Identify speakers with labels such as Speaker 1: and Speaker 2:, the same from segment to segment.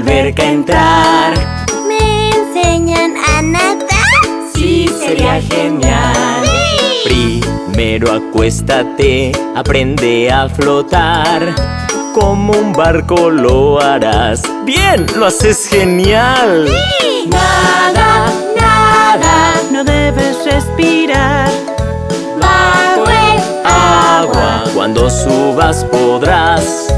Speaker 1: alberca entrar.
Speaker 2: ¿Me enseñan a nadar?
Speaker 1: Sí, sería genial. Primero acuéstate, aprende a flotar. Como un barco lo harás. ¡Bien! ¡Lo haces genial!
Speaker 2: Nada, nada
Speaker 3: No debes respirar.
Speaker 2: Bajo el agua.
Speaker 1: Cuando subas podrás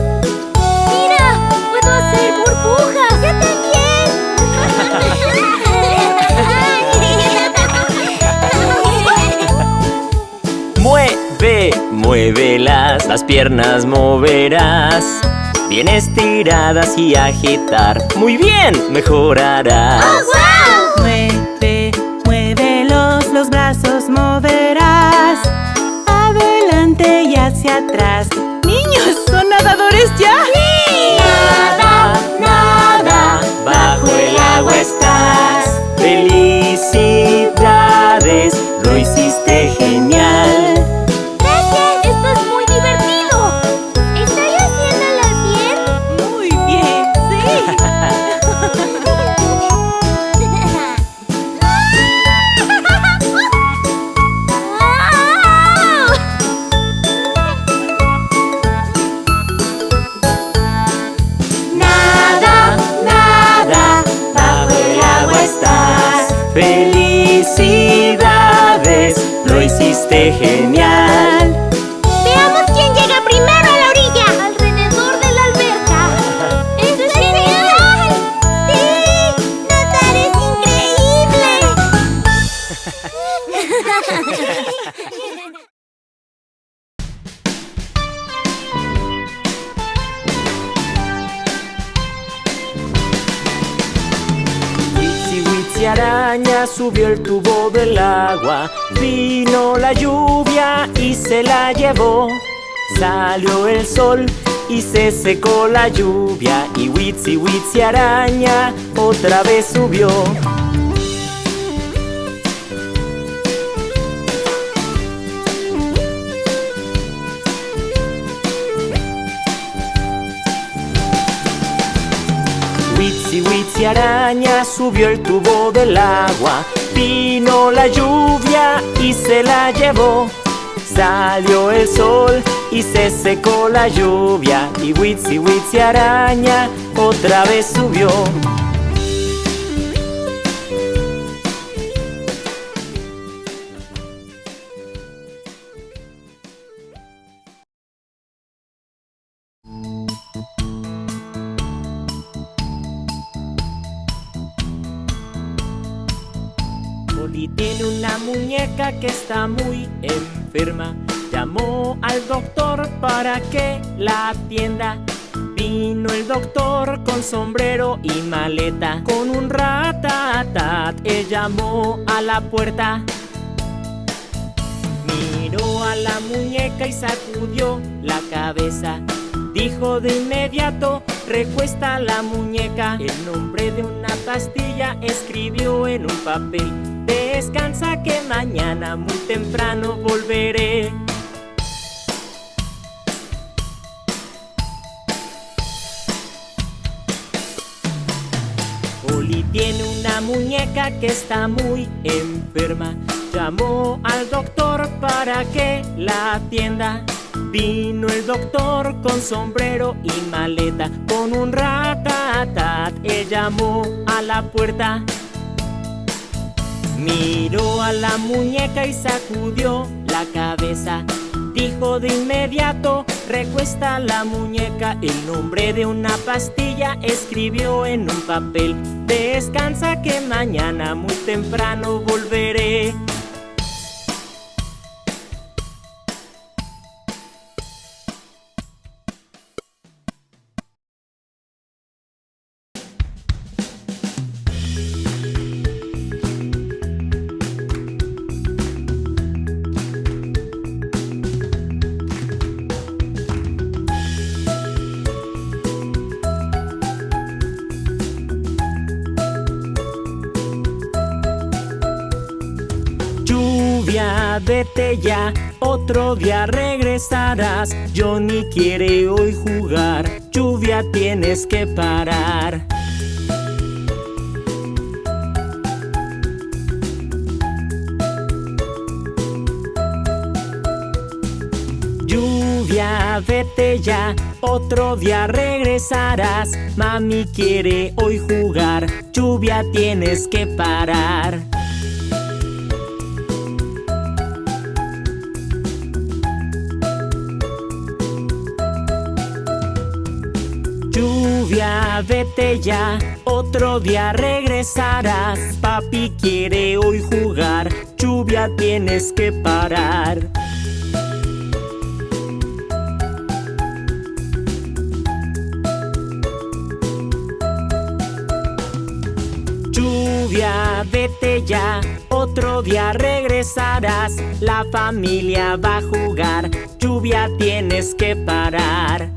Speaker 1: muévelas, las piernas moverás. Bien estiradas y agitar. Muy bien, mejorarás.
Speaker 2: ¡Oh,
Speaker 3: Mueve, muévelos, los brazos moverás. Adelante y hacia atrás. ¡Niños, son nadadores ya!
Speaker 1: Nada, nada, bajo el agua estás. Felicidades, lo hiciste genial hiciste genial subió el tubo del agua. Vino la lluvia y se la llevó. Salió el sol y se secó la lluvia. Y Witsi Witsi araña otra vez subió Witsi Witsi araña subió el tubo del agua Vino la lluvia y se la llevó. Salió el sol y se secó la lluvia Y Witsi Witsi araña otra vez subió una muñeca que está muy enferma. Llamó al doctor para que la atienda. Vino el doctor con sombrero y maleta. Con un ratatat, él llamó a la puerta. Miró a la muñeca y sacudió la cabeza. Dijo de inmediato, recuesta la muñeca. El nombre de una pastilla escribió en un papel. Descansa que mañana muy temprano volveré. Oli tiene una muñeca que está muy enferma. Llamó al doctor para que la atienda. Vino el doctor con sombrero y maleta, con un ratatat. Él llamó a la puerta. Miró a la muñeca y sacudió la cabeza. Dijo de inmediato, recuesta la muñeca. El nombre de una pastilla escribió en un papel. Descansa que mañana muy temprano volveré. día vete ya, otro día regresarás. Johnny quiere hoy jugar, lluvia tienes que parar. Lluvia, vete ya, otro día regresarás. Mami quiere hoy jugar, lluvia tienes que parar. Lluvia, vete ya, otro día regresarás. Papi quiere hoy jugar, lluvia tienes que parar. Lluvia, vete ya, otro día regresarás. La familia va a jugar, lluvia tienes que parar.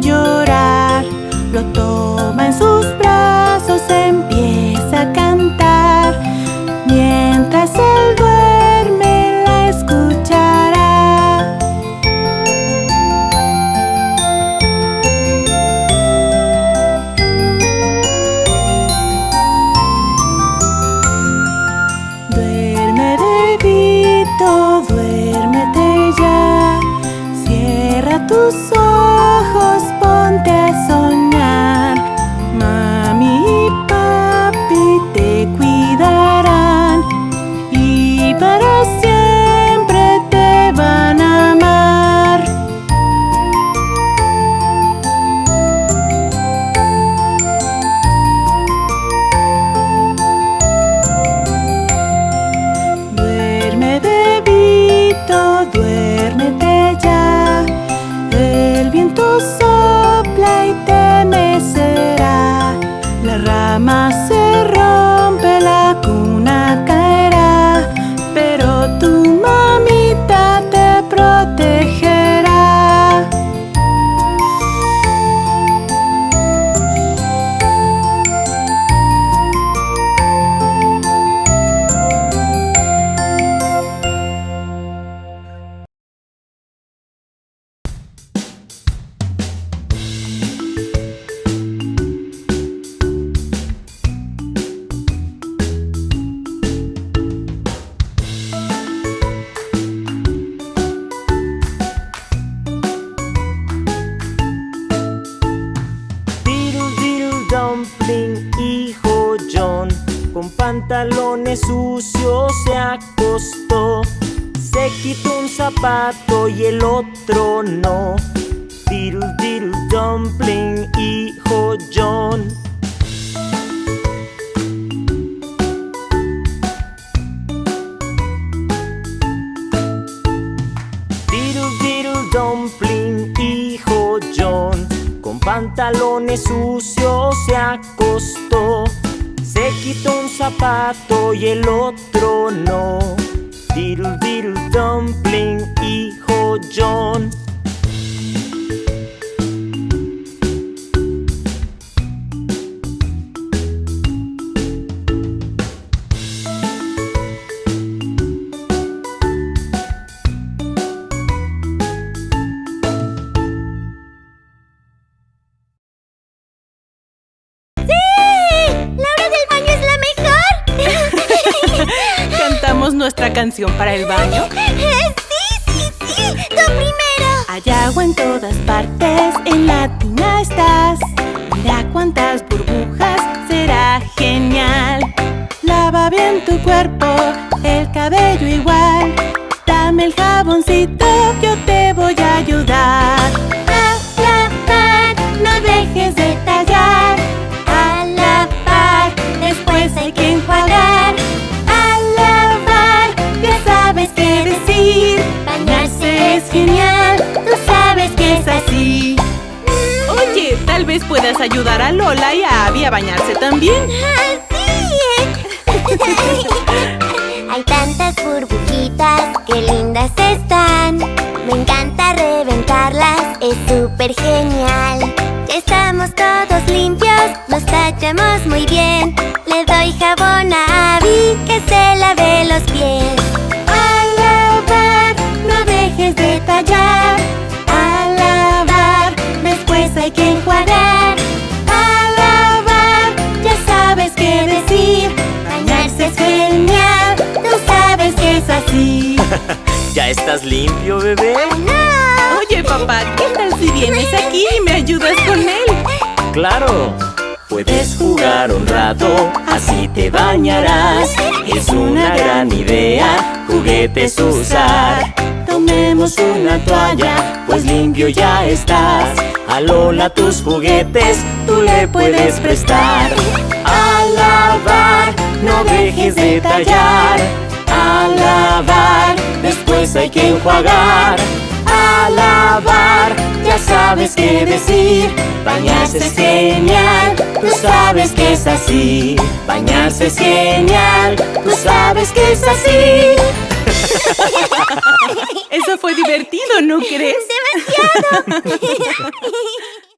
Speaker 3: Llorar. Lo toma en sus brazos, empieza a cantar. Mientras él duerme, la escuchará. Duerme bebito, duérmete ya. Cierra tus
Speaker 1: un zapato y el otro no. Diddle diddle dumpling, hijo John. Diddle diddle dumpling, hijo John, con pantalones sucios se acostó. Se quitó un zapato y el otro no. Diddle diddle dumpling, hijo John.
Speaker 3: canción para el baño?
Speaker 2: ¡Sí, sí, sí! ¡Tú primero!
Speaker 3: Hay agua en todas partes, en la tina estás Mira cuántas burbujas, será genial
Speaker 2: Lava
Speaker 3: bien tu cuerpo puedas ayudar a Lola y a Abby a bañarse también.
Speaker 2: Hay tantas burbujitas, qué lindas están. Me encanta reventarlas, es súper genial. Ya estamos todos limpios, nos tachamos muy bien. Le doy jabón a Abby que se lave los pies. A lavar, no dejes de tallar.
Speaker 1: ¿Ya estás limpio, bebé?
Speaker 2: ¡No!
Speaker 3: Oye, papá, ¿qué tal si vienes aquí y me ayudas con él?
Speaker 1: Claro. Puedes jugar un rato, así te bañarás. Es una gran idea, juguetes usar. Tomemos una toalla, pues limpio ya estás. A Lola tus juguetes, tú le puedes prestar. A lavar, no dejes de tallar. A lavar, después hay que enjuagar. A lavar, ya sabes qué decir. Bañarse es genial, tú sabes que es así. Bañarse es genial, tú sabes que es así.
Speaker 3: Eso fue divertido, ¿no crees?
Speaker 2: ¡Demasiado!